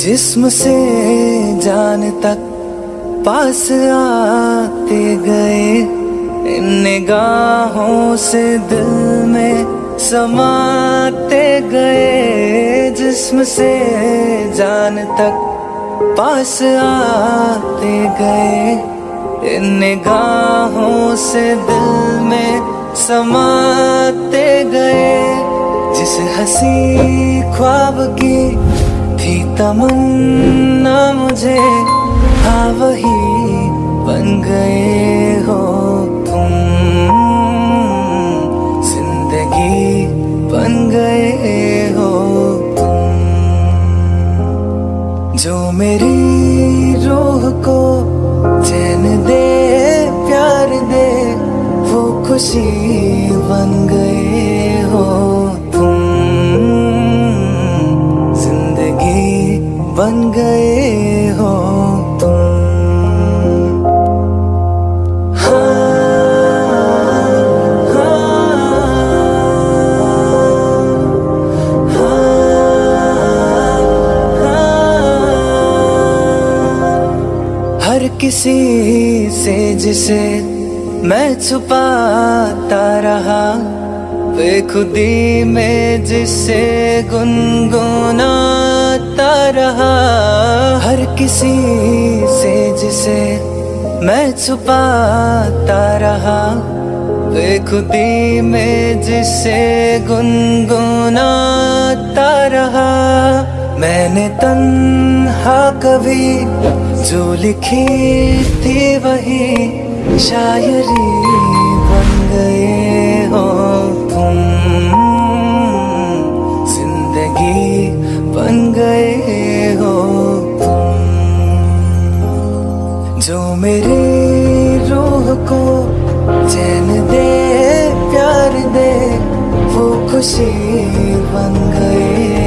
जिस्म से जान तक पास आते गए। इन निगाहों से दिल में समाते गए। जिस्म से जान तक पास आते गए। इन निगाहों से दिल में समाते गए। जिस हसी ख्वाब की थी तमन्ना मुझे। हाँ वही बन गए हो तुम। ज़िंदगी बन गए हो तुम। जो मेरी रूह को चैन दे, प्यार दे, वो खुशी बन गए गए हो हर किसी से जिसे मैं छुपाता रहा बेखुदी में जिसे गुनगुनाता रहा हर किसी से जिसे मैं छुपाता रहा। बेखुदी में जिसे गुनगुनाता रहा। मैंने तन्हा कभी जो लिखी थी वही शायरी। जो मेरी रूह को चैन दे प्यार दे वो खुशी बन गए।